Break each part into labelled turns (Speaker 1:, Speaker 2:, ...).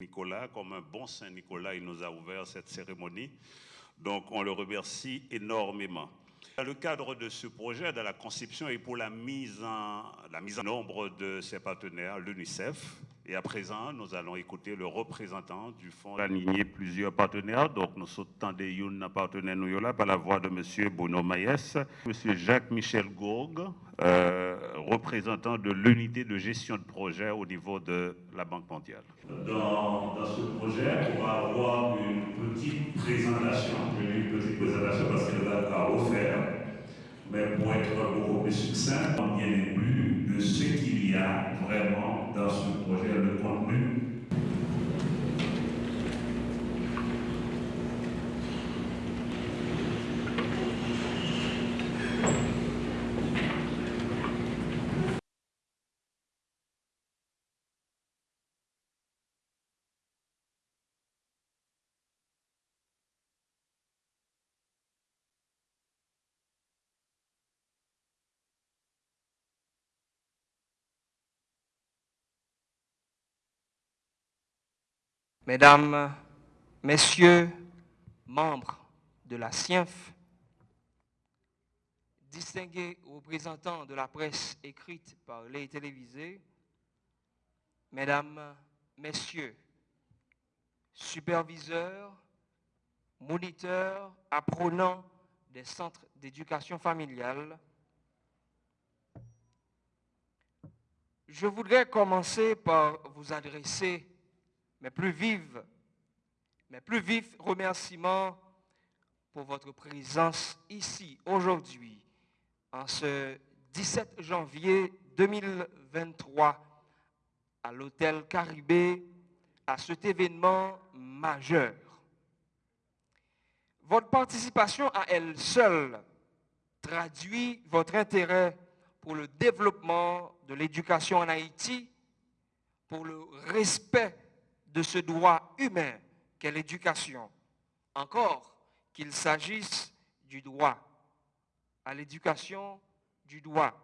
Speaker 1: Nicolas, comme un bon Saint Nicolas, il nous a ouvert cette cérémonie. Donc on le remercie énormément. Dans le cadre de ce projet, de la conception et pour la mise en, la mise en nombre de ses partenaires, l'UNICEF, et à présent, nous allons écouter le représentant du fonds aligné plusieurs partenaires. Donc, nous sommes des Youn partenaires par la voix de M. Bono Maïs, M. Jacques-Michel Gourgue, euh, représentant de l'unité de gestion de projet au niveau de la Banque mondiale.
Speaker 2: Dans, ce projet, on va avoir une petite présentation, une petite présentation parce qu'elle va offert, mais pour être beaucoup plus succinct, on plus de ce qu'il y a vraiment dans ce projet le contenu
Speaker 3: Mesdames, Messieurs, membres de la CIENF, distingués représentants de la presse écrite par les télévisés, Mesdames, Messieurs, superviseurs, moniteurs, apprenants des centres d'éducation familiale, je voudrais commencer par vous adresser mes plus plus vifs remerciements pour votre présence ici aujourd'hui, en ce 17 janvier 2023, à l'hôtel Caribé, à cet événement majeur. Votre participation à elle seule traduit votre intérêt pour le développement de l'éducation en Haïti, pour le respect de ce droit humain qu'est l'éducation, encore qu'il s'agisse du droit à l'éducation, du droit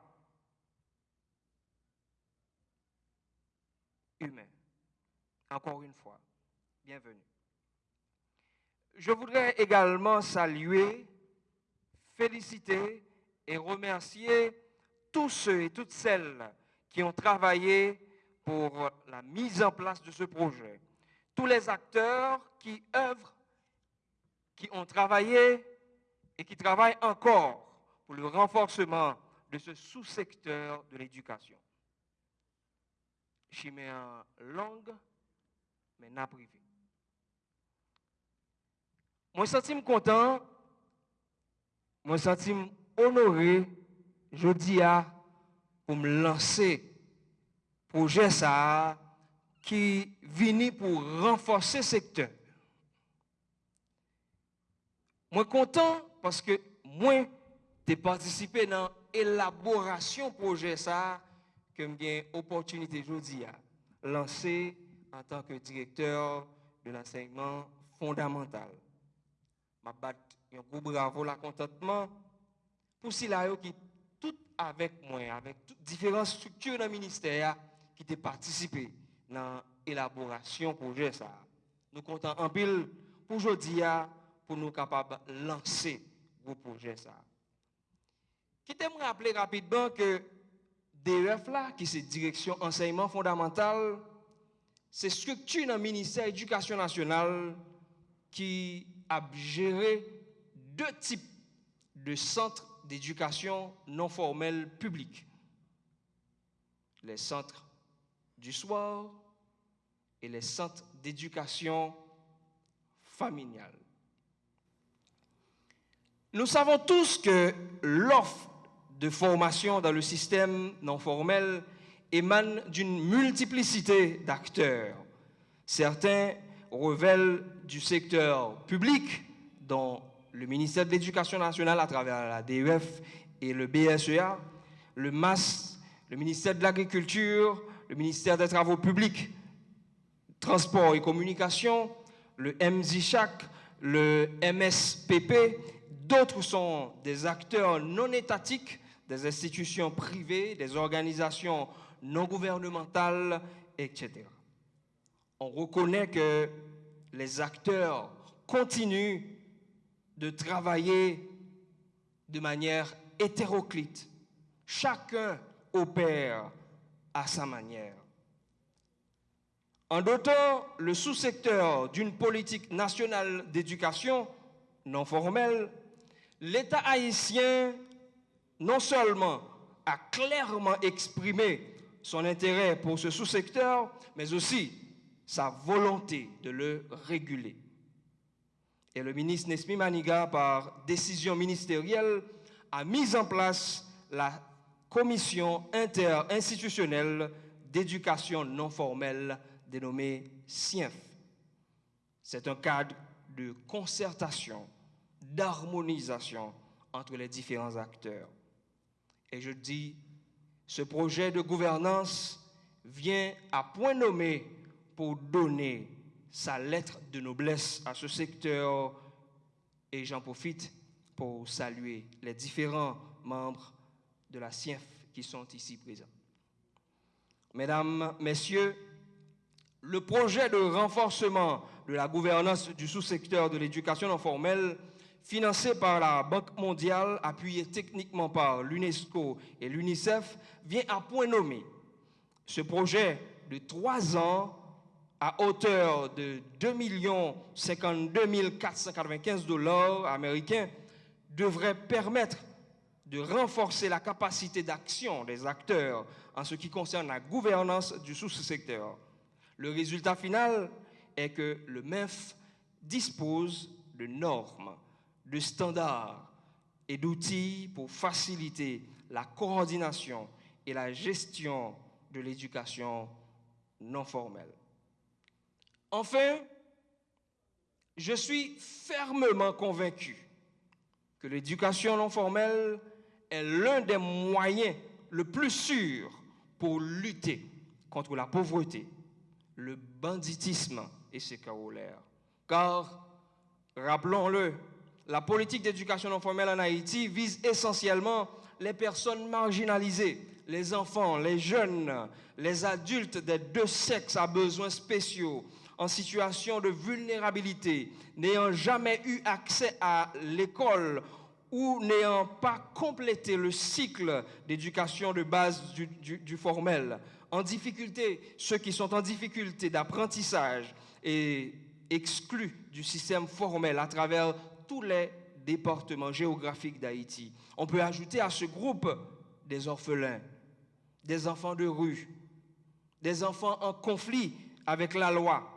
Speaker 3: humain. Encore une fois, bienvenue. Je voudrais également saluer, féliciter et remercier tous ceux et toutes celles qui ont travaillé pour la mise en place de ce projet. Tous les acteurs qui œuvrent, qui ont travaillé et qui travaillent encore pour le renforcement de ce sous-secteur de l'éducation. En langue, mais n'a privé. Moi, je suis content, moi, je suis honoré, je dis à, pour me lancer projet ça qui vient pour renforcer ce secteur. Moi content parce que moi j'ai participé dans l'élaboration projet ça que j'ai opportunité aujourd'hui à lancer en tant que directeur de l'enseignement fondamental. Je bat un gros bravo la contentement pour ceux qui tout avec moi avec différentes structures dans le ministère qui ont participé dans l'élaboration projet ça. Nous comptons en pile pour aujourd'hui pour nous capables de lancer le projet ça. Qui me rappeler rapidement que DEF là qui c'est direction enseignement fondamental c'est structure dans le ministère de l'éducation nationale qui a géré deux types de centres d'éducation non formelle publique. Les centres du soir et les centres d'éducation familiale. Nous savons tous que l'offre de formation dans le système non formel émane d'une multiplicité d'acteurs. Certains révèlent du secteur public, dont le ministère de l'Éducation nationale à travers la DEF et le BSEA, le MAS, le ministère de l'Agriculture, le ministère des Travaux publics, Transport et Communication, le MZICHAC, le MSPP, d'autres sont des acteurs non étatiques, des institutions privées, des organisations non gouvernementales, etc. on reconnaît que les acteurs continuent de travailler de manière hétéroclite. Chacun opère à sa manière. En dotant le sous-secteur d'une politique nationale d'éducation non formelle, l'État haïtien non seulement a clairement exprimé son intérêt pour ce sous-secteur, mais aussi sa volonté de le réguler. Et le ministre Nesmi Maniga, par décision ministérielle, a mis en place la commission interinstitutionnelle d'éducation non formelle dénommée CIENF. C'est un cadre de concertation, d'harmonisation entre les différents acteurs. Et je dis, ce projet de gouvernance vient à point nommé pour donner sa lettre de noblesse à ce secteur et j'en profite pour saluer les différents membres de la CIEF qui sont ici présents. Mesdames, Messieurs, le projet de renforcement de la gouvernance du sous-secteur de l'éducation non formelle, financé par la Banque mondiale, appuyé techniquement par l'UNESCO et l'UNICEF, vient à point nommé. Ce projet de trois ans à hauteur de 2 52 495 dollars américains devrait permettre de renforcer la capacité d'action des acteurs en ce qui concerne la gouvernance du sous-secteur. Le résultat final est que le MEF dispose de normes, de standards et d'outils pour faciliter la coordination et la gestion de l'éducation non formelle. Enfin, je suis fermement convaincu que l'éducation non formelle l'un des moyens le plus sûr pour lutter contre la pauvreté, le banditisme et ses corollaires. Car, rappelons-le, la politique d'éducation non formelle en Haïti vise essentiellement les personnes marginalisées, les enfants, les jeunes, les adultes des deux sexes à besoins spéciaux, en situation de vulnérabilité, n'ayant jamais eu accès à l'école ou n'ayant pas complété le cycle d'éducation de base du, formel, en difficulté, ceux qui sont en difficulté d'apprentissage et exclus du système formel à travers tous les départements géographiques d'Haïti. On peut ajouter à ce groupe des orphelins, des enfants de rue, des enfants en conflit avec la loi,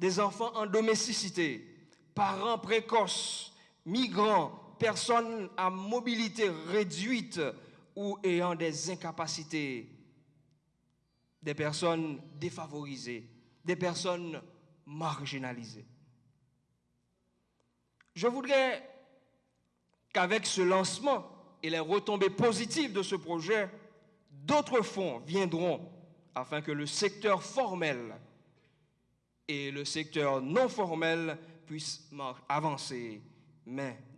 Speaker 3: des enfants en domesticité, parents précoces, migrants, personnes à mobilité réduite ou ayant des incapacités, des personnes défavorisées, des personnes marginalisées. Je voudrais qu'avec ce lancement et les retombées positives de ce projet, d'autres fonds viendront afin que le secteur formel et le secteur non formel puisse avancer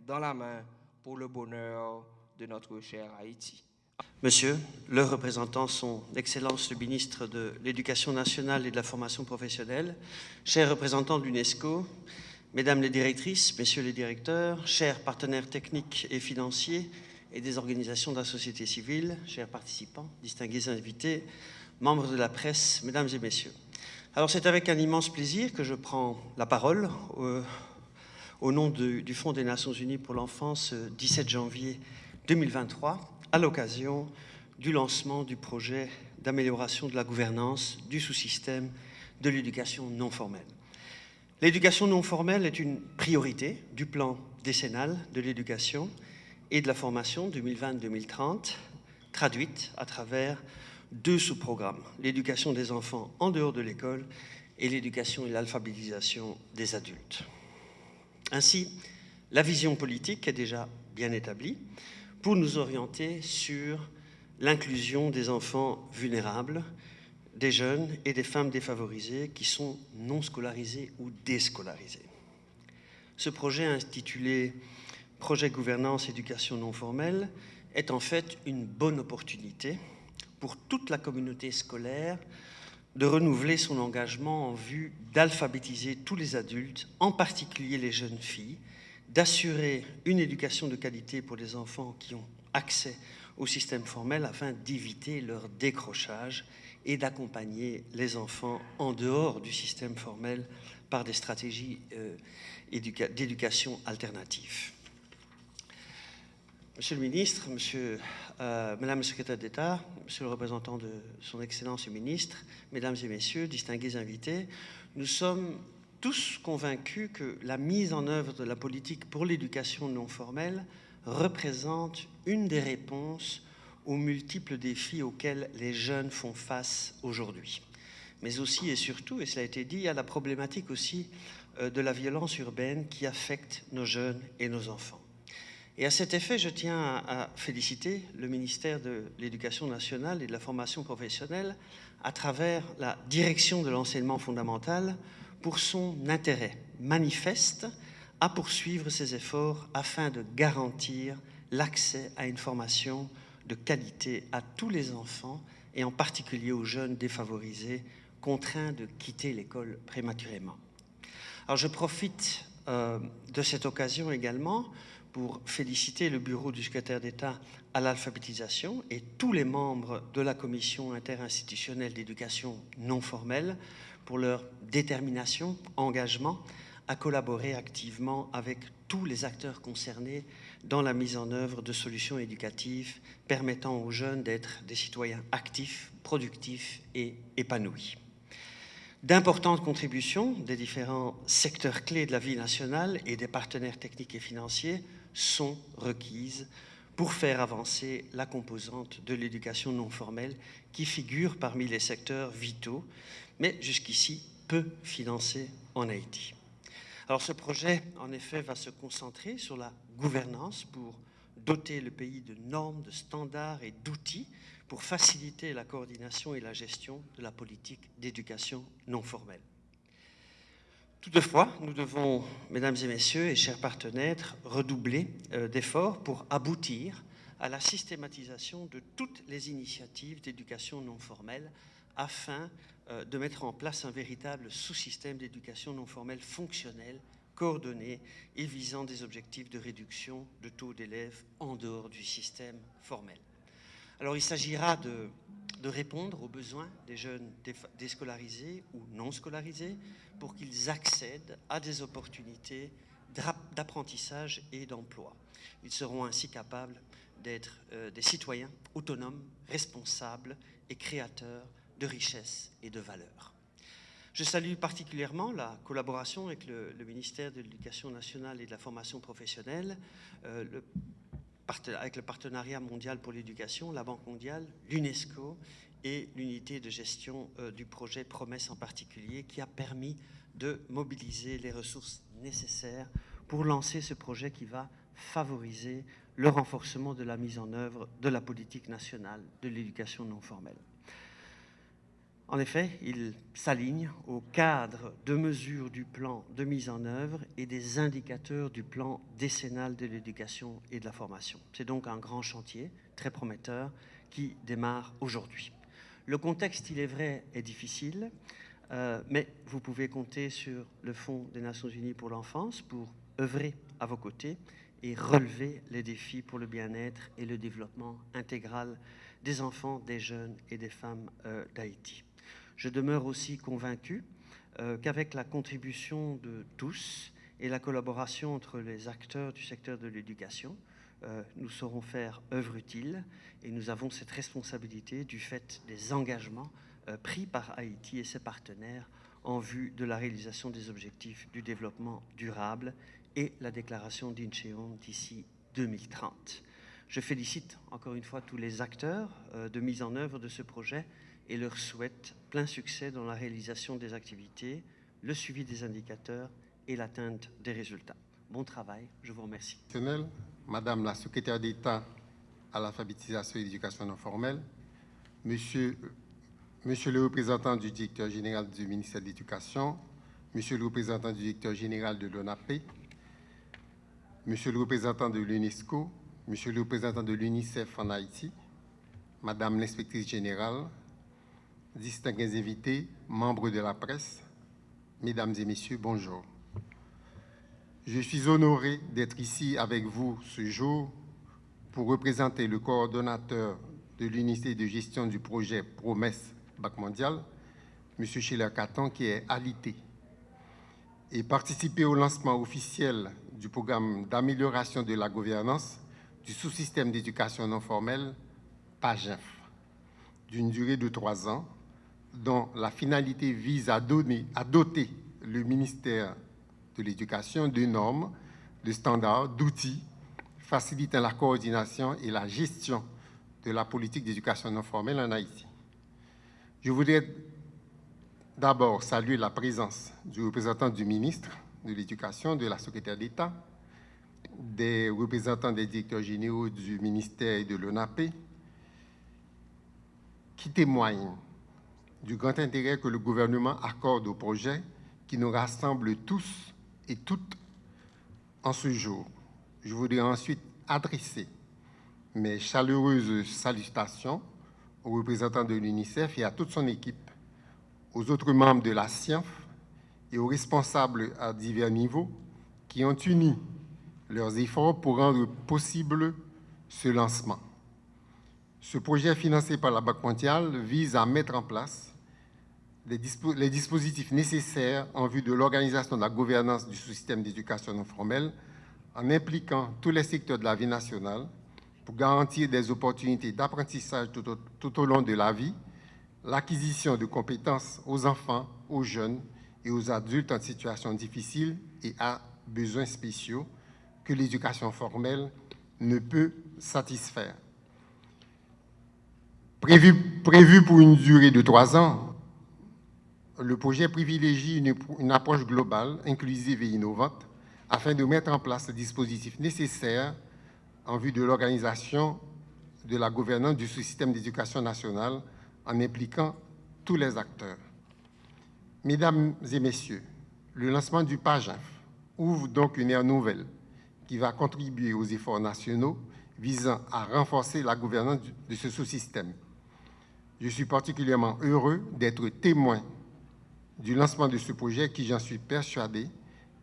Speaker 3: dans la main pour le bonheur de notre cher Haïti.
Speaker 4: Monsieur, le représentant son Excellence le ministre de l'Éducation nationale et de la formation professionnelle, chers représentants de l'UNESCO, Mesdames les directrices, Messieurs les directeurs, chers partenaires techniques et financiers et des organisations de la société civile, chers participants, distingués invités, membres de la presse, Mesdames et Messieurs. Alors c'est avec un immense plaisir que je prends la parole euh, au nom du Fonds des Nations Unies pour l'enfance 17 janvier 2023 à l'occasion du lancement du projet d'amélioration de la gouvernance du sous-système de l'éducation non formelle. L'éducation non formelle est une priorité du plan décennal de l'éducation et de la formation 2020-2030, traduite à travers deux sous-programmes, l'éducation des enfants en dehors de l'école et l'éducation et l'alphabétisation des adultes. Ainsi, la vision politique est déjà bien établie pour nous orienter sur l'inclusion des enfants vulnérables, des jeunes et des femmes défavorisées qui sont non scolarisés ou déscolarisés. Ce projet intitulé Projet gouvernance éducation non formelle est en fait une bonne opportunité pour toute la communauté scolaire de renouveler son engagement en vue d'alphabétiser tous les adultes, en particulier les jeunes filles, d'assurer une éducation de qualité pour les enfants qui ont accès au système formel afin d'éviter leur décrochage et d'accompagner les enfants en dehors du système formel par des stratégies euh, d'éducation alternatives. Monsieur le ministre, euh, Madame la secrétaire d'État, Monsieur le représentant de Son Excellence le ministre, Mesdames et Messieurs, distingués invités, nous sommes tous convaincus que la mise en œuvre de la politique pour l'éducation non formelle représente une des réponses aux multiples défis auxquels les jeunes font face aujourd'hui. Mais aussi et surtout, et cela a été dit, à la problématique aussi euh, de la violence urbaine qui affecte nos jeunes et nos enfants. Et à cet effet, je tiens à féliciter le ministère de l'Éducation nationale et de la formation professionnelle à travers la direction de l'enseignement fondamental pour son intérêt manifeste à poursuivre ses efforts afin de garantir l'accès à une formation de qualité à tous les enfants et en particulier aux jeunes défavorisés contraints de quitter l'école prématurément. Alors je profite euh, de cette occasion également pour féliciter le bureau du secrétaire d'État à l'alphabétisation et tous les membres de la commission interinstitutionnelle d'éducation non formelle pour leur détermination, engagement à collaborer activement avec tous les acteurs concernés dans la mise en œuvre de solutions éducatives permettant aux jeunes d'être des citoyens actifs, productifs et épanouis. D'importantes contributions des différents secteurs clés de la vie nationale et des partenaires techniques et financiers sont requises pour faire avancer la composante de l'éducation non formelle qui figure parmi les secteurs vitaux, mais jusqu'ici peu financés en Haïti. Alors ce projet, en effet, va se concentrer sur la gouvernance pour doter le pays de normes, de standards et d'outils pour faciliter la coordination et la gestion de la politique d'éducation non formelle. Toutefois, nous devons, mesdames et messieurs et chers partenaires, redoubler euh, d'efforts pour aboutir à la systématisation de toutes les initiatives d'éducation non formelle afin euh, de mettre en place un véritable sous-système d'éducation non formelle fonctionnel, coordonné et visant des objectifs de réduction de taux d'élèves en dehors du système formel. Alors il s'agira de, de, répondre aux besoins des jeunes déscolarisés ou non scolarisés pour qu'ils accèdent à des opportunités d'apprentissage et d'emploi. Ils seront ainsi capables d'être euh, des citoyens autonomes, responsables et créateurs de richesse et de valeur. Je salue particulièrement la collaboration avec le, ministère de l'Éducation nationale et de la formation professionnelle, euh, avec le partenariat mondial pour l'éducation, la Banque mondiale, l'UNESCO et l'unité de gestion euh, du projet Promesse en particulier, qui a permis de mobiliser les ressources nécessaires pour lancer ce projet qui va favoriser le renforcement de la mise en œuvre de la politique nationale de l'éducation non formelle. En effet, il s'aligne au cadre de mesures du plan de mise en œuvre et des indicateurs du plan décennal de l'éducation et de la formation. C'est donc un grand chantier très prometteur qui démarre aujourd'hui. Le contexte, il est vrai, est difficile, euh, mais vous pouvez compter sur le Fonds des Nations Unies pour l'enfance pour œuvrer à vos côtés et relever les défis pour le bien-être et le développement intégral des enfants, des jeunes et des femmes euh, d'Haïti. Je demeure aussi convaincu euh, qu'avec la contribution de tous et la collaboration entre les acteurs du secteur de l'éducation, euh, nous saurons faire œuvre utile et nous avons cette responsabilité du fait des engagements euh, pris par Haïti et ses partenaires en vue de la réalisation des objectifs du développement durable et la déclaration d'Incheon d'ici 2030. Je félicite encore une fois tous les acteurs de mise en œuvre de ce projet et leur souhaite plein succès dans la réalisation des activités, le suivi des indicateurs et l'atteinte des résultats. Bon travail, je vous remercie.
Speaker 5: Madame la secrétaire d'État à l'alphabétisation et l'éducation non formelle, monsieur, monsieur le représentant du directeur général du ministère de l'Éducation, monsieur le représentant du directeur général de l'ONAP, monsieur le représentant de l'UNESCO, monsieur le représentant de l'UNICEF en Haïti, madame l'inspectrice générale, distingués invités, membres de la presse, mesdames et messieurs, bonjour. Je suis honoré d'être ici avec vous ce jour pour représenter le coordonnateur de l'unité de gestion du projet Promesse Bac Mondial, M. Schiller Caton, qui est alité, et participer au lancement officiel du programme d'amélioration de la gouvernance du sous-système d'éducation non formelle, PAGEF, d'une durée de trois ans, dont la finalité vise à, donner, à doter le ministère de l'Éducation de normes, de standards, d'outils facilitant la coordination et la gestion de la politique d'éducation non formelle en Haïti. Je voudrais d'abord saluer la présence du représentant du ministre de l'Éducation, de la secrétaire d'État, des représentants des directeurs généraux du ministère et de l'ONAP, qui témoignent du grand intérêt que le gouvernement accorde au projet qui nous rassemble tous et toutes en ce jour. Je voudrais ensuite adresser mes chaleureuses salutations aux représentants de l'UNICEF et à toute son équipe, aux autres membres de la science et aux responsables à divers niveaux qui ont uni leurs efforts pour rendre possible ce lancement. Ce projet financé par la Banque mondiale vise à mettre en place les, dispositifs nécessaires en vue de l'organisation de la gouvernance du système d'éducation non formelle en impliquant tous les secteurs de la vie nationale pour garantir des opportunités d'apprentissage tout, au long de la vie, l'acquisition de compétences aux enfants, aux jeunes et aux adultes en situation difficile et à besoins spéciaux que l'éducation formelle ne peut satisfaire. Prévu, pour une durée de trois ans, le projet privilégie une, approche globale, inclusive et innovante afin de mettre en place les dispositifs nécessaires en vue de l'organisation de la gouvernance du système d'éducation nationale en impliquant tous les acteurs. Mesdames et messieurs, le lancement du PAGINF ouvre donc une ère nouvelle qui va contribuer aux efforts nationaux visant à renforcer la gouvernance de ce sous-système. Je suis particulièrement heureux d'être témoin du lancement de ce projet qui, j'en suis persuadé,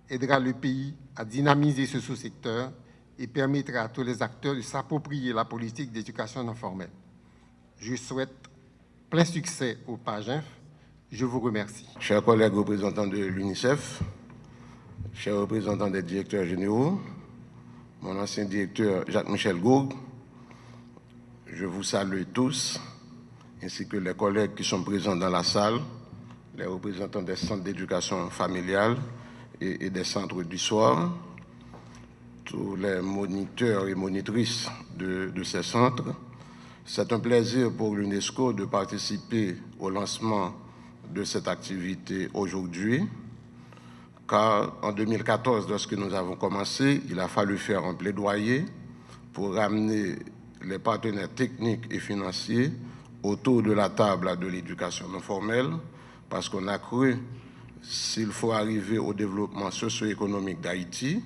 Speaker 5: aidera le pays à dynamiser ce sous-secteur et permettra à tous les acteurs de s'approprier la politique d'éducation non formelle. Je souhaite plein succès au PAGINF. Je vous remercie.
Speaker 6: Chers collègues représentants de l'UNICEF, chers représentants des directeurs généraux, mon ancien directeur Jacques-Michel Gourg, je vous salue tous, ainsi que les collègues qui sont présents dans la salle, les représentants des centres d'éducation familiale et, des centres du soir, tous les moniteurs et monitrices de, de ces centres. C'est un plaisir pour l'UNESCO de participer au lancement de cette activité aujourd'hui, car en 2014, lorsque nous avons commencé, il a fallu faire un plaidoyer pour ramener les partenaires techniques et financiers autour de la table de l'éducation non formelle parce qu'on a cru s'il faut arriver au développement socio-économique d'Haïti,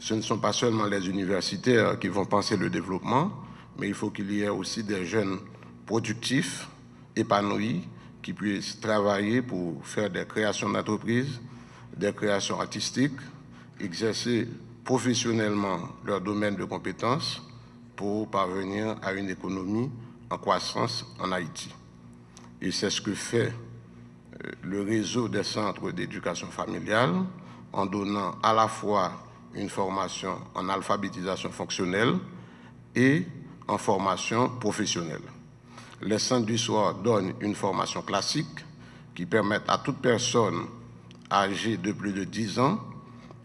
Speaker 6: ce ne sont pas seulement les universitaires qui vont penser le développement, mais il faut qu'il y ait aussi des jeunes productifs, épanouis, qui puissent travailler pour faire des créations d'entreprises, des créations artistiques, exercer professionnellement leur domaine de compétences pour parvenir à une économie en croissance en Haïti. Et c'est ce que fait euh, le réseau des centres d'éducation familiale en donnant à la fois une formation en alphabétisation fonctionnelle et en formation professionnelle. Les centres du soir donnent une formation classique qui permet à toute personne âgée de plus de 10 ans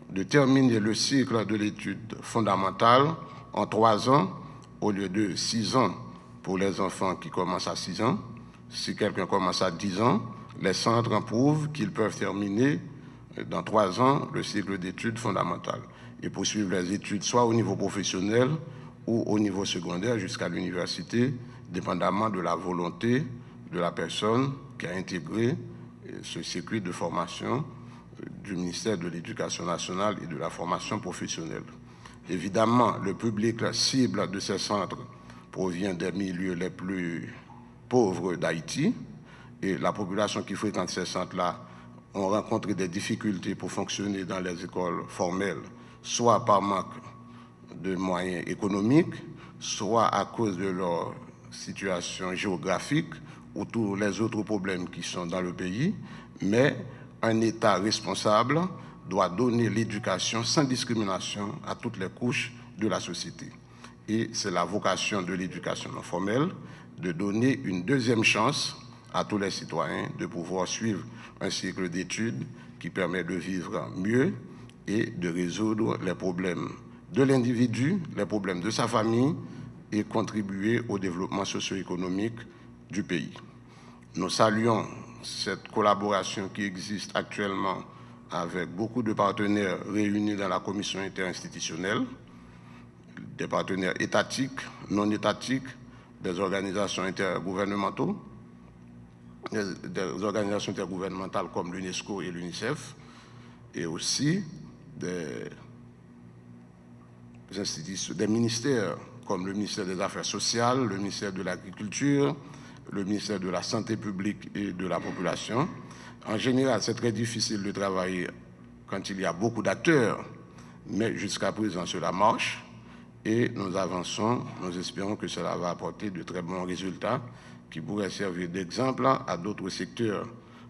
Speaker 6: de terminer le cycle de l'étude fondamentale en 3 ans au lieu de 6 ans pour les enfants qui commencent à 6 ans. Si quelqu'un commence à 10 ans, les centres prouvent qu'ils peuvent terminer dans 3 ans le cycle d'études fondamentales et poursuivre les études soit au niveau professionnel ou au niveau secondaire jusqu'à l'université, dépendamment de la volonté de la personne qui a intégré ce circuit de formation du ministère de l'Éducation nationale et de la formation professionnelle. Évidemment, le public cible de ces centres provient des milieux les plus pauvres d'Haïti et la population qui fréquente ces centres-là ont rencontré des difficultés pour fonctionner dans les écoles formelles, soit par manque de moyens économiques, soit à cause de leur situation géographique ou tous les autres problèmes qui sont dans le pays, mais un État responsable doit donner l'éducation sans discrimination à toutes les couches de la société. Et c'est la vocation de l'éducation non formelle de donner une deuxième chance à tous les citoyens de pouvoir suivre un cycle d'études qui permet de vivre mieux et de résoudre les problèmes de l'individu, les problèmes de sa famille et contribuer au développement socio-économique du pays. Nous saluons cette collaboration qui existe actuellement avec beaucoup de partenaires réunis dans la commission interinstitutionnelle, des partenaires étatiques, non étatiques, des organisations intergouvernementaux, des, organisations intergouvernementales comme l'UNESCO et l'UNICEF, et aussi des, ministères comme le ministère des Affaires sociales, le ministère de l'Agriculture, le ministère de la Santé publique et de la Population. En général, c'est très difficile de travailler quand il y a beaucoup d'acteurs, mais jusqu'à présent, cela marche et nous avançons, nous espérons que cela va apporter de très bons résultats qui pourraient servir d'exemple à d'autres secteurs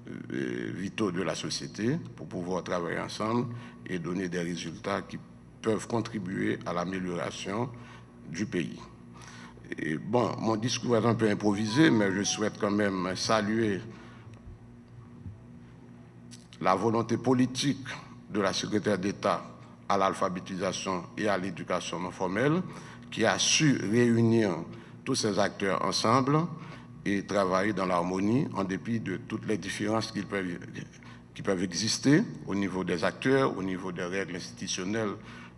Speaker 6: euh, vitaux de la société pour pouvoir travailler ensemble et donner des résultats qui peuvent contribuer à l'amélioration du pays. Et bon, mon discours est un peu improvisé, mais je souhaite quand même saluer la volonté politique de la secrétaire d'État à l'alphabétisation et à l'éducation non formelle, qui a su réunir tous ces acteurs ensemble et travailler dans l'harmonie en dépit de toutes les différences qui peuvent, qui peuvent exister au niveau des acteurs, au niveau des règles institutionnelles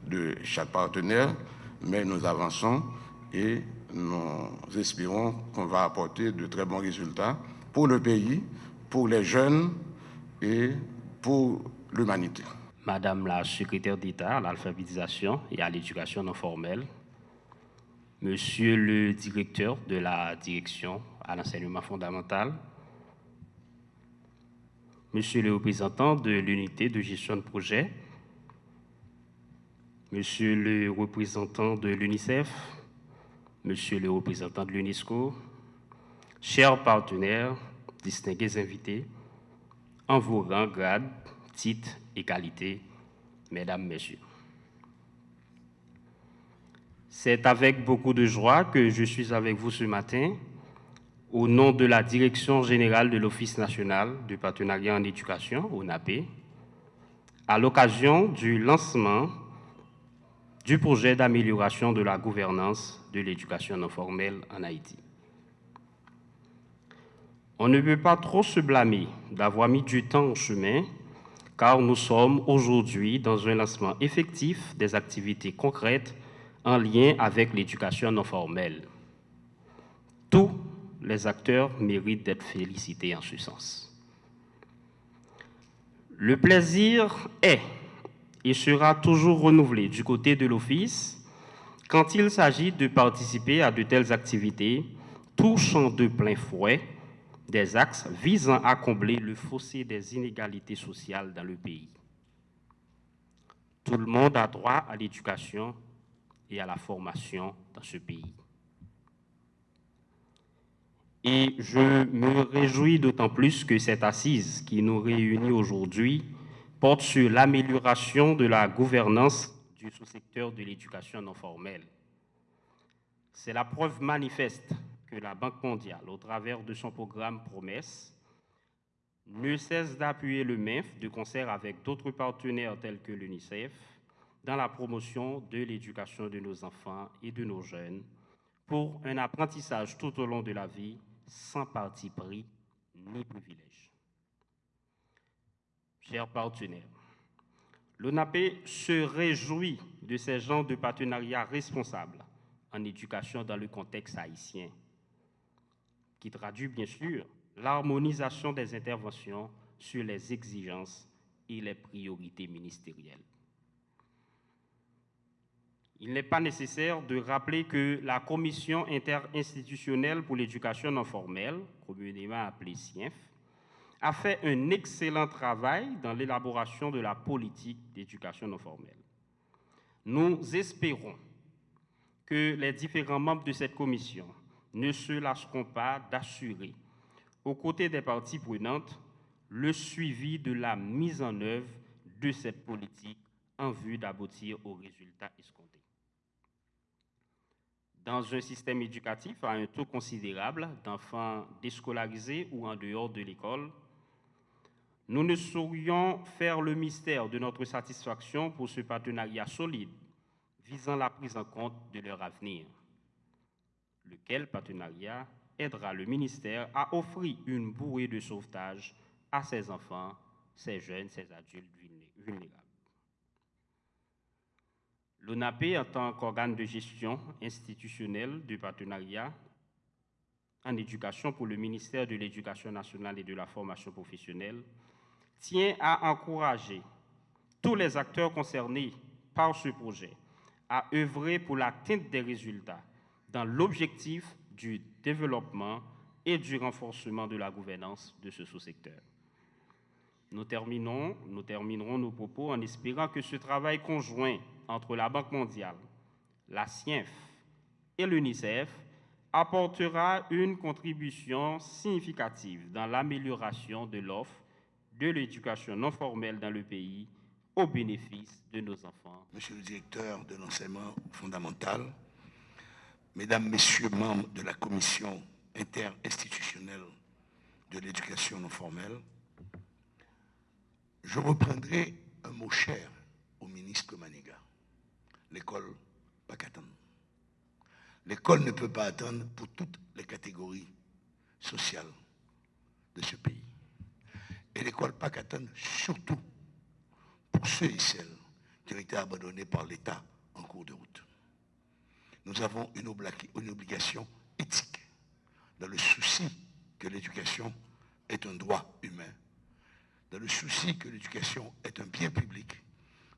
Speaker 6: de chaque partenaire, mais nous avançons et nous espérons qu'on va apporter de très bons résultats pour le pays, pour les jeunes et pour l'humanité.
Speaker 7: Madame la secrétaire d'État à l'alphabétisation et à l'éducation non formelle, Monsieur le directeur de la direction à l'enseignement fondamental, Monsieur le représentant de l'unité de gestion de projet, Monsieur le représentant de l'UNICEF, Monsieur le représentant de l'UNESCO, chers partenaires, distingués invités, en vos rangs, grades, titres et qualités, Mesdames, Messieurs. C'est avec beaucoup de joie que je suis avec vous ce matin au nom de la Direction générale de l'Office national du partenariat en éducation, ONAP, à l'occasion du lancement du projet d'amélioration de la gouvernance de l'éducation non formelle en Haïti. On ne peut pas trop se blâmer d'avoir mis du temps au chemin, car nous sommes aujourd'hui dans un lancement effectif des activités concrètes en lien avec l'éducation non formelle. Tous les acteurs méritent d'être félicités en ce sens. Le plaisir est et sera toujours renouvelé du côté de l'Office quand il s'agit de participer à de telles activités touchant de plein fouet des axes visant à combler le fossé des inégalités sociales dans le pays. Tout le monde a droit à l'éducation et à la formation dans ce pays. Et je me réjouis d'autant plus que cette assise qui nous réunit aujourd'hui porte sur l'amélioration de la gouvernance du sous-secteur de l'éducation non formelle. C'est la preuve manifeste la Banque mondiale, au travers de son programme Promesse, ne cesse d'appuyer le MEF de concert avec d'autres partenaires tels que l'UNICEF dans la promotion de l'éducation de nos enfants et de nos jeunes pour un apprentissage tout au long de la vie sans parti pris ni privilège. Chers partenaires, l'ONAP se réjouit de ces genres de partenariats responsables en éducation dans le contexte haïtien, qui traduit bien sûr l'harmonisation des interventions sur les exigences et les priorités ministérielles. il n'est pas nécessaire de rappeler que la Commission interinstitutionnelle pour l'éducation non formelle, communément appelée CIEF, a fait un excellent travail dans l'élaboration de la politique d'éducation non formelle. Nous espérons que les différents membres de cette commission ne se lâcheront pas d'assurer, aux côtés des parties prenantes, le suivi de la mise en œuvre de cette politique en vue d'aboutir aux résultats escomptés. Dans un système éducatif à un taux considérable d'enfants déscolarisés ou en dehors de l'école, nous ne saurions faire le mystère de notre satisfaction pour ce partenariat solide visant la prise en compte de leur avenir, lequel partenariat aidera le ministère à offrir une bouée de sauvetage à ses enfants, ses jeunes, ses adultes vulnérables. L'ONAP, en tant qu'organe de gestion institutionnelle du partenariat en éducation pour le ministère de l'Éducation nationale et de la formation professionnelle, tient à encourager tous les acteurs concernés par ce projet à œuvrer pour l'atteinte des résultats dans l'objectif du développement et du renforcement de la gouvernance de ce sous-secteur. Nous, terminons, nous terminerons nos propos en espérant que ce travail conjoint entre la Banque mondiale, la CIEF et l'UNICEF apportera une contribution significative dans l'amélioration de l'offre de l'éducation non formelle dans le pays au bénéfice de nos enfants.
Speaker 8: Monsieur le directeur de l'enseignement fondamental, Mesdames, Messieurs membres de la commission interinstitutionnelle de l'éducation non formelle, je reprendrai un mot cher au ministre Maniga. L'école pas qu'attendre. L'école ne peut pas attendre pour toutes les catégories sociales de ce pays. Et l'école pas qu'attendre surtout pour ceux et celles qui ont été abandonnés par l'État en cours de route. Nous avons une, obligation éthique dans le souci que l'éducation est un droit humain, dans le souci que l'éducation est un bien public,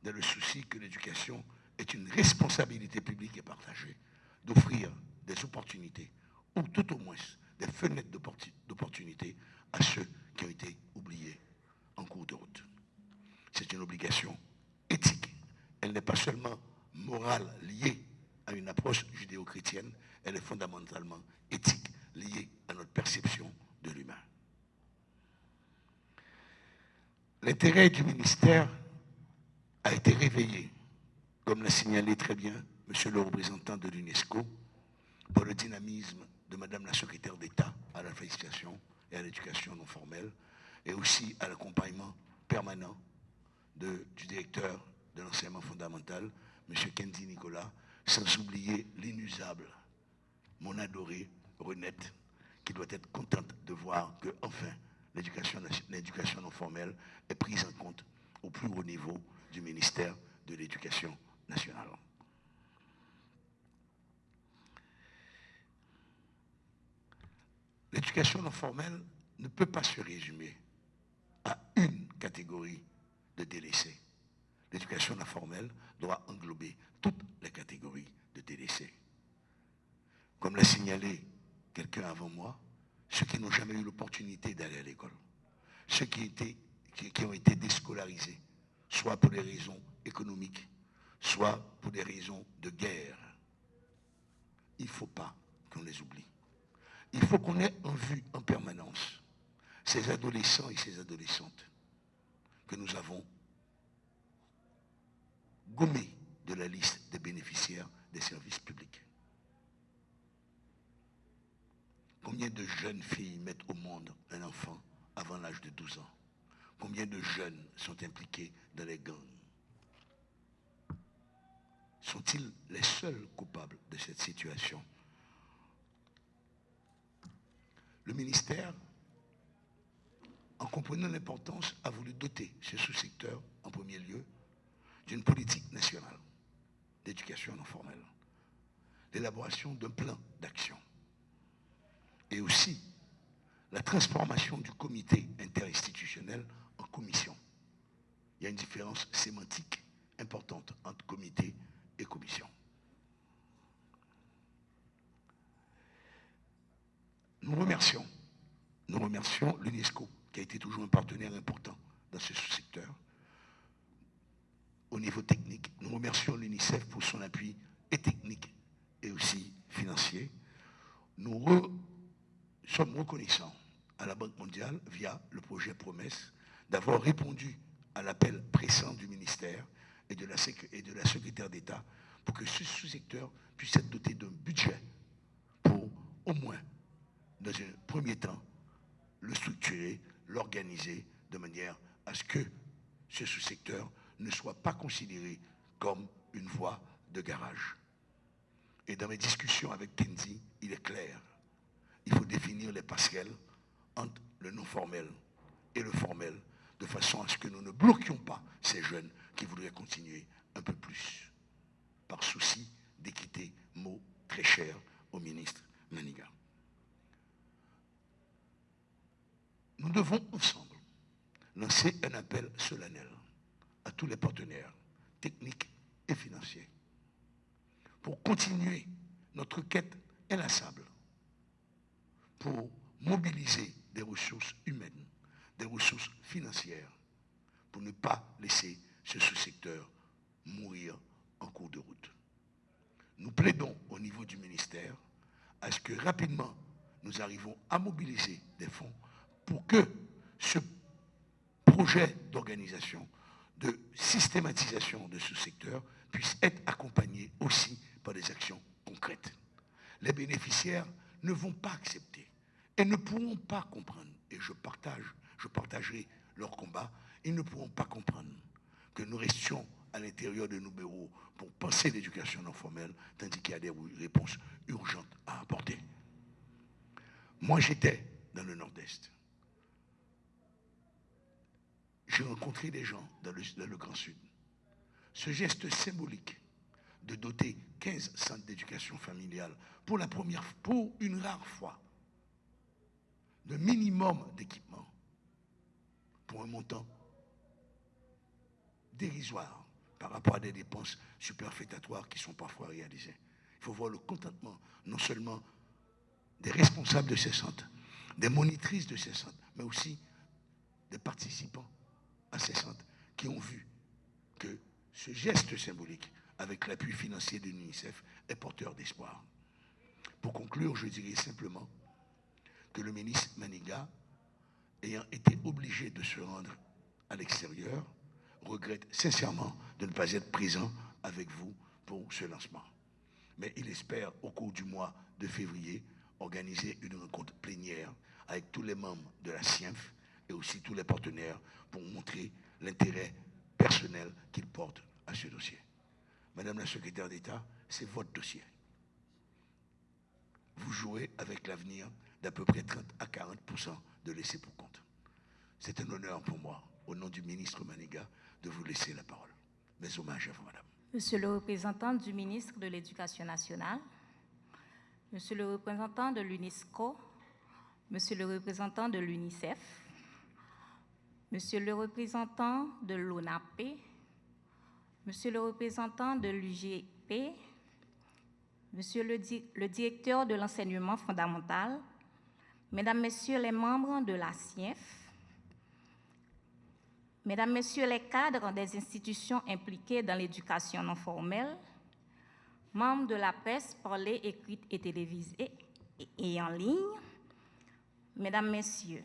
Speaker 8: dans le souci que l'éducation est une responsabilité publique et partagée, d'offrir des opportunités, ou tout au moins des fenêtres d'opportunités à ceux qui ont été oubliés en cours de route. C'est une obligation éthique. Elle n'est pas seulement morale, liée à une approche judéo-chrétienne, elle est fondamentalement éthique, liée à notre perception de l'humain. L'intérêt du ministère a été réveillé, comme l'a signalé très bien Monsieur le représentant de l'UNESCO, par le dynamisme de Madame la secrétaire d'État à la félicitation et à l'éducation non formelle, et aussi à l'accompagnement permanent du directeur de l'enseignement fondamental, M. Kendi Nicolas, sans oublier l'inusable, mon adoré Renette, qui doit être contente de voir que, enfin, l'éducation non formelle est prise en compte au plus haut niveau du ministère de l'Éducation nationale. L'éducation non formelle ne peut pas se résumer à une catégorie de délaissés. L'éducation non formelle doit englober toutes les catégories de délaissés. Comme l'a signalé quelqu'un avant moi, ceux qui n'ont jamais eu l'opportunité d'aller à l'école, ceux qui, ont été déscolarisés, soit pour des raisons économiques, soit pour des raisons de guerre. Il ne faut pas qu'on les oublie. Il faut qu'on ait en vue en permanence ces adolescents et ces adolescentes que nous avons gommés de la liste des bénéficiaires des services publics. Combien de jeunes filles mettent au monde un enfant avant l'âge de 12 ans? Combien de jeunes sont impliqués dans les gangs? Sont-ils les seuls coupables de cette situation? Le ministère en comprenant l'importance, a voulu doter ce sous-secteur, en premier lieu, d'une politique nationale d'éducation non formelle, l'élaboration d'un plan d'action et aussi la transformation du comité interinstitutionnel en commission. Il y a une différence sémantique importante entre comité et commission. Nous remercions, nous remercions l'UNESCO qui a été toujours un partenaire important dans ce secteur au niveau technique, nous remercions l'UNICEF pour son appui et technique et aussi financier. Nous sommes reconnaissants à la Banque mondiale, via le projet Promesse, d'avoir répondu à l'appel pressant du ministère et de la, secrétaire d'État pour que ce sous-secteur puisse être doté d'un budget pour au moins, dans un premier temps, le structurer, l'organiser de manière à ce que ce sous-secteur ne soit pas considéré comme une voie de garage. Et dans mes discussions avec Kenzie, il est clair, il faut définir les passerelles entre le non formel et le formel, de façon à ce que nous ne bloquions pas ces jeunes qui voudraient continuer un peu plus, par souci d'équité, mot très cher au ministre Maniga. Nous devons ensemble lancer un appel solennel à tous les partenaires techniques et financiers pour continuer notre quête inlassable, pour mobiliser des ressources humaines, des ressources financières, pour ne pas laisser ce sous-secteur mourir en cours de route. Nous plaidons au niveau du ministère à ce que rapidement nous arrivons à mobiliser des fonds pour que ce projet d'organisation, de systématisation de ce secteur puisse être accompagné aussi par des actions concrètes. Les bénéficiaires ne vont pas accepter et ne pourront pas comprendre, et je partage, je partagerai leur combat, ils ne pourront pas comprendre que nous restions à l'intérieur de nos bureaux pour penser l'éducation non formelle, tandis qu'il y a des réponses urgentes à apporter. Moi, j'étais dans le Nord-Est. J'ai rencontré des gens dans le, le Grand Sud. Ce geste symbolique de doter 15 centres d'éducation familiale pour la première, pour une rare fois, de minimum d'équipement pour un montant dérisoire par rapport à des dépenses superfétatoires qui sont parfois réalisées. Il faut voir le contentement non seulement des responsables de ces centres, des monitrices de ces centres, mais aussi des participants qui ont vu que ce geste symbolique, avec l'appui financier de l'UNICEF, est porteur d'espoir. Pour conclure, je dirais simplement que le ministre Maniga, ayant été obligé de se rendre à l'extérieur, regrette sincèrement de ne pas être présent avec vous pour ce lancement. Mais il espère, au cours du mois de février, organiser une rencontre plénière avec tous les membres de la CIENF et aussi tous les partenaires pour montrer l'intérêt personnel qu'ils portent à ce dossier. Madame la secrétaire d'État, c'est votre dossier. Vous jouez avec l'avenir d'à peu près 30 à 40% de laisser pour compte. C'est un honneur pour moi, au nom du ministre Maniga, de vous laisser la parole. Mes hommages à vous, madame.
Speaker 9: Monsieur le représentant du ministre de l'Éducation nationale, Monsieur le représentant de l'UNESCO, Monsieur le représentant de l'UNICEF, Monsieur le représentant de l'ONAP, Monsieur le représentant de l'UGP, Monsieur le, directeur de l'enseignement fondamental, Mesdames, Messieurs les membres de la CIEF, Mesdames, Messieurs les cadres des institutions impliquées dans l'éducation non formelle, membres de la presse parlée, écrite et télévisée et en ligne, Mesdames, Messieurs,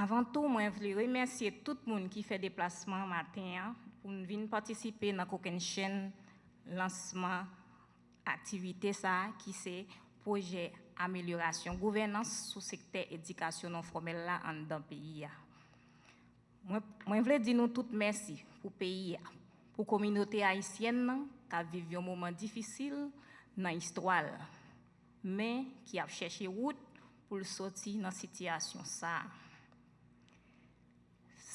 Speaker 9: avant tout, je voulais remercier tout le monde qui fait déplacement matin hein, pour venir participer dans la chaîne lancement activité ça qui c'est projet amélioration, gouvernance sous secteur éducation non formelle là en dans pays. Moi, moi je voulais dire nous toutes merci pour pays, pour la communauté haïtienne qui vivent un moment difficile dans l'histoire, mais qui a cherché route pour sortir dans cette situation ça.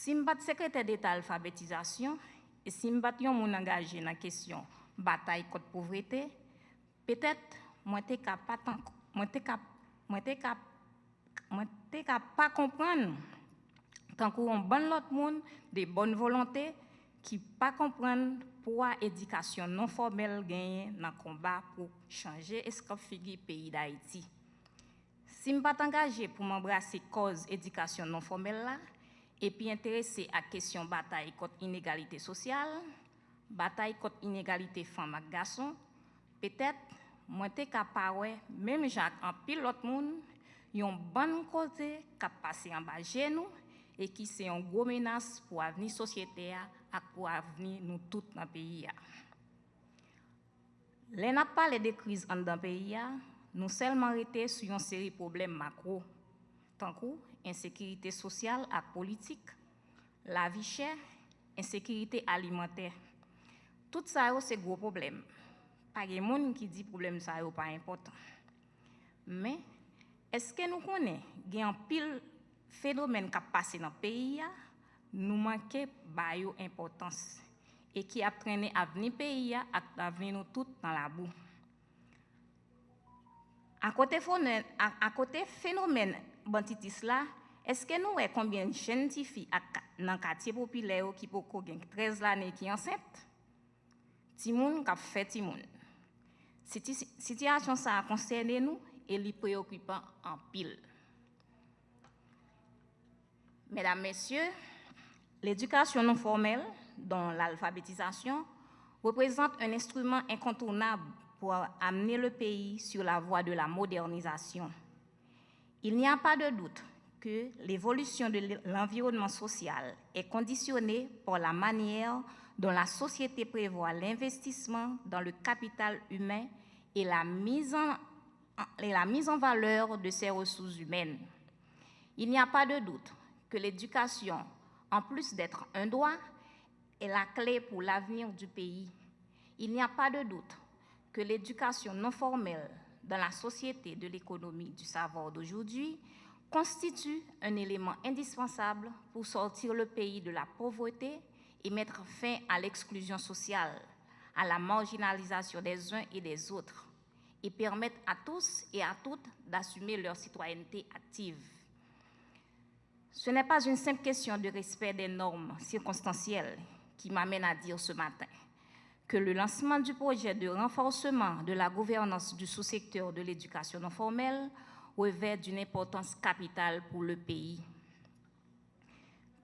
Speaker 9: Si je suis secrétaire d'État alphabétisation et si je suis engagé dans la question bataille contre la pauvreté, peut-être moi je moi t'es pas comprendre tant qu'on bon l'autre monde des bonnes volontés qui pas comprendre pourquoi l'éducation non formelle gagne dans le combat pour changer le pays d'Haïti. Si je ne pas engagé pour m'embrasser cause éducation non formelle là, et puis intéressé à la question bataille contre l'inégalité sociale, bataille contre l'inégalité femmes et peut-être moi suis capable même Jacques en pile l'autre monde yon bon côté qui passé en bas de nous et qui c'est une grosse menace pour l'avenir société et pour l'avenir nous tous dans le pays. Les n'a pas des crises dans le pays, nous seulement été sur une série de problèmes macro, tant insécurité sociale et politique, la vie chère, insécurité alimentaire. Tout ça, c'est gros problème. Pas de monde qui dit problème ça n'est pas important. Mais est-ce que nous connaissons un pile phénomène qui a passé dans le pays, nous manquons de importance et qui a traîné l'avenir du pays et l'avenir nous tous dans la boue. À côté, à côté phénomène banditis là, est-ce que nous voyons combien de scientifiques dans le quartier populaire qui ont 13 années qui sont enceintes? Timoun qui fait Timoun. Cette situation ça a concerné nous et les préoccupant en pile. Mesdames, Messieurs, l'éducation non formelle, dont l'alphabétisation, représente un instrument incontournable pour amener le pays sur la voie de la modernisation. Il n'y a pas de doute que l'évolution de l'environnement social est conditionnée par la manière dont la société prévoit l'investissement dans le capital humain et la mise en, valeur de ses ressources humaines. Il n'y a pas de doute que l'éducation, en plus d'être un droit, est la clé pour l'avenir du pays. Il n'y a pas de doute que l'éducation non formelle dans la société de l'économie du savoir d'aujourd'hui constitue un élément indispensable pour sortir le pays de la pauvreté et mettre fin à l'exclusion sociale, à la marginalisation des uns et des autres, et permettre à tous et à toutes d'assumer leur citoyenneté active. Ce n'est pas une simple question de respect des normes circonstancielles qui m'amène à dire ce matin que le lancement du projet de renforcement de la gouvernance du sous-secteur de l'éducation non formelle revêt d'une importance capitale pour le pays.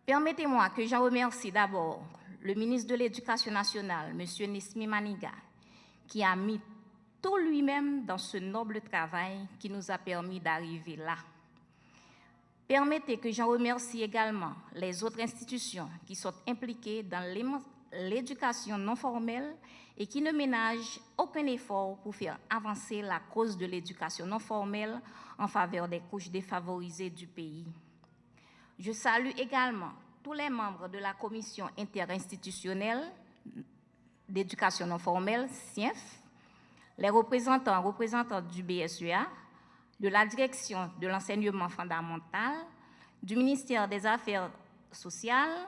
Speaker 9: Permettez-moi que j'en remercie d'abord le ministre de l'Éducation nationale, M. Nismi Maniga, qui a mis tout lui-même dans ce noble travail qui nous a permis d'arriver là. Permettez que j'en remercie également les autres institutions qui sont impliquées dans l'éducation non formelle et qui ne ménagent aucun effort pour faire avancer la cause de l'éducation non formelle en faveur des couches défavorisées du pays. Je salue également tous les membres de la commission interinstitutionnelle d'éducation non formelle, CIEF, les représentants, représentants du BSEA, de la direction de l'enseignement fondamental, du ministère des Affaires sociales,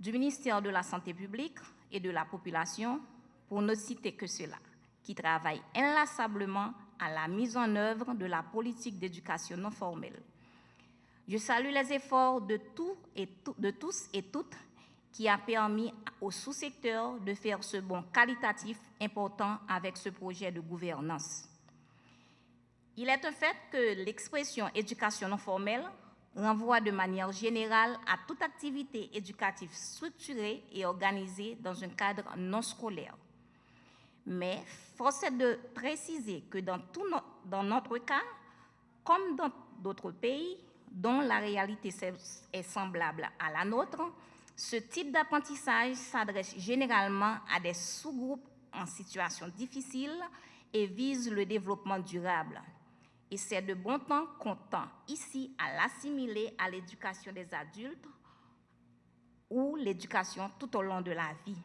Speaker 9: du ministère de la Santé publique et de la population, pour ne citer que cela, qui travaillent inlassablement à la mise en œuvre de la politique d'éducation non formelle. Je salue les efforts de, et de tous et toutes qui a permis au sous-secteur de faire ce bond qualitatif important avec ce projet de gouvernance. Il est un fait que l'expression éducation non formelle renvoie de manière générale à toute activité éducative structurée et organisée dans un cadre non scolaire. Mais force est de préciser que dans, tout dans notre cas, comme dans d'autres pays dont la réalité est semblable à la nôtre, ce type d'apprentissage s'adresse généralement à des sous-groupes en situation difficile et vise le développement durable. Et c'est de bon temps qu'on tend ici à l'assimiler à l'éducation des adultes ou l'éducation tout au long de la vie.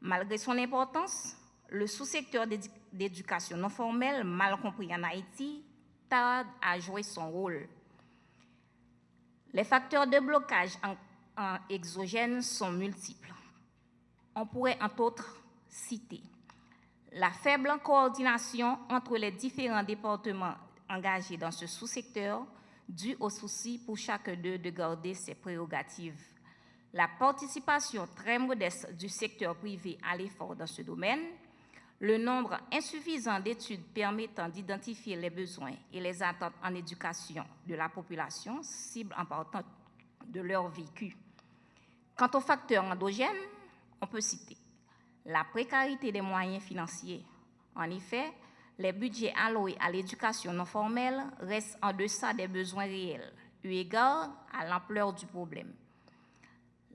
Speaker 9: Malgré son importance, le sous-secteur d'éducation non formelle, mal compris en Haïti, tarde à jouer son rôle. Les facteurs de blocage en, exogène sont multiples. On pourrait entre autres citer la faible coordination entre les différents départements engagés dans ce sous-secteur, dû au souci pour chacun d'eux de garder ses prérogatives, la participation très modeste du secteur privé à l'effort dans ce domaine, le nombre insuffisant d'études permettant d'identifier les besoins et les attentes en éducation de la population, cible importante de leur vécu. Quant aux facteurs endogènes, on peut citer la précarité des moyens financiers. En effet, les budgets alloués à l'éducation non formelle restent en deçà des besoins réels, eu égard à l'ampleur du problème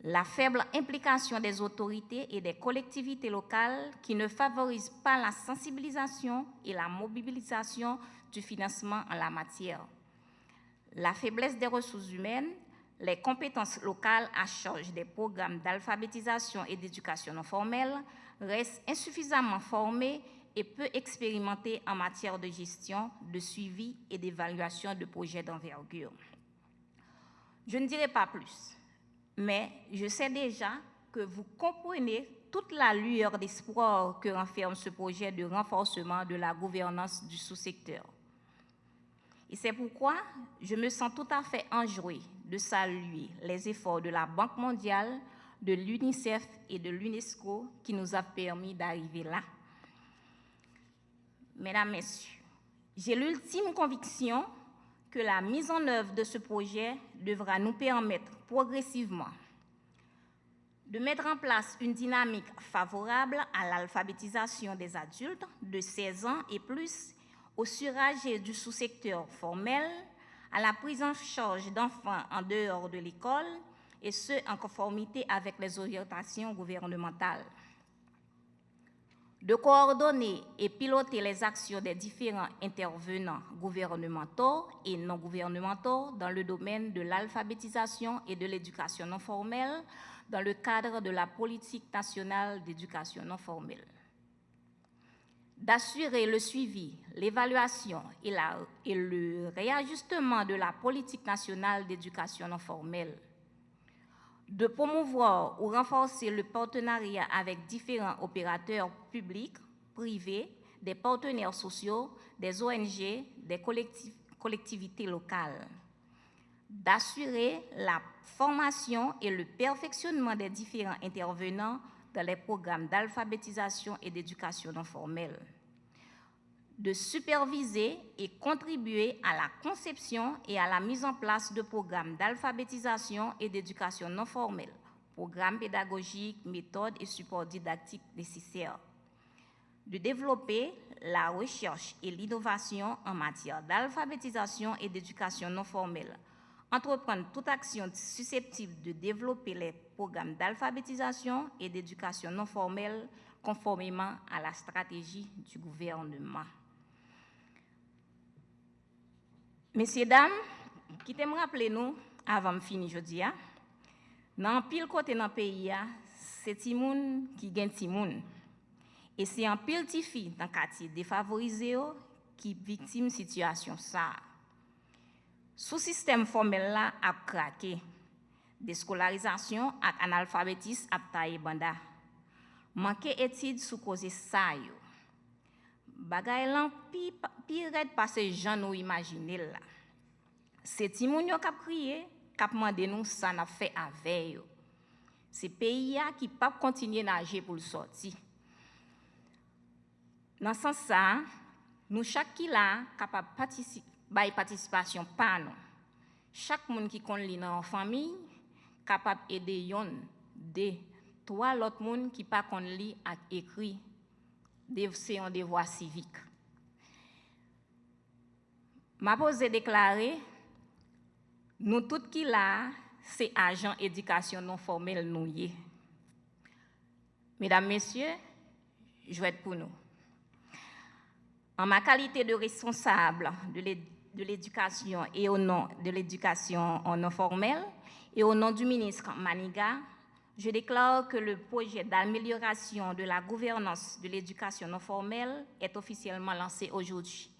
Speaker 9: la faible implication des autorités et des collectivités locales qui ne favorisent pas la sensibilisation et la mobilisation du financement en la matière, la faiblesse des ressources humaines, les compétences locales à charge des programmes d'alphabétisation et d'éducation non formelle restent insuffisamment formées et peu expérimentées en matière de gestion, de suivi et d'évaluation de projets d'envergure. Je ne dirai pas plus mais je sais déjà que vous comprenez toute la lueur d'espoir que renferme ce projet de renforcement de la gouvernance du sous-secteur. Et c'est pourquoi je me sens tout à fait enjouée de saluer les efforts de la Banque mondiale, de l'UNICEF et de l'UNESCO qui nous a permis d'arriver là. Mesdames, Messieurs, j'ai l'ultime conviction que la mise en œuvre de ce projet devra nous permettre progressivement de mettre en place une dynamique favorable à l'alphabétisation des adultes de 16 ans et plus, au surage du sous-secteur formel, à la prise en charge d'enfants en dehors de l'école, et ce, en conformité avec les orientations gouvernementales de coordonner et piloter les actions des différents intervenants gouvernementaux et non gouvernementaux dans le domaine de l'alphabétisation et de l'éducation non formelle dans le cadre de la politique nationale d'éducation non formelle. D'assurer le suivi, l'évaluation et, le réajustement de la politique nationale d'éducation non formelle. De promouvoir ou renforcer le partenariat avec différents opérateurs publics, privés, des partenaires sociaux, des ONG, des collectivités locales, d'assurer la formation et le perfectionnement des différents intervenants dans les programmes d'alphabétisation et d'éducation non formelle. De superviser et contribuer à la conception et à la mise en place de programmes d'alphabétisation et d'éducation non formelle, programmes pédagogiques, méthodes et supports didactiques nécessaires, de développer la recherche et l'innovation en matière d'alphabétisation et d'éducation non formelle, entreprendre toute action susceptible de développer les programmes d'alphabétisation et d'éducation non formelle conformément à la stratégie du gouvernement. Messieurs, dames, qui me rappeler nous, avant de finir aujourd'hui, dans pile côté dans le pays, c'est Timoun qui gagne Timoun. Et c'est un pile tifi dans le quartier défavorisé qui victime de situation ça. sous système formel là a craqué déscolarisation ak analfabetis ap taye banda. Manke etid sous cause sa yo. Bagay lan pi, pi red pase jan nou imagine la. Se ti moun yo kap kriye, kap mande nou sa na fe ave yo. Se peyi ya ki pap kontinye nage pou l sorti. Nan san sa, nou chak ki la kapap patisip, bay patisipasyon pa nou. Chak moun ki kon li nan fami, kapap ede yon de toa lot moun ki pa kon li ak ekri c'est un devoir civique. Ma pose déclaré, nous tous qui là, c'est agents éducation non formelle nous y. Mesdames, Messieurs, je vais être pour nous. En ma qualité de responsable de l'éducation et au nom de l'éducation non formelle et au nom du ministre Maniga, je déclare que le projet d'amélioration de la gouvernance de l'éducation non formelle est officiellement lancé aujourd'hui.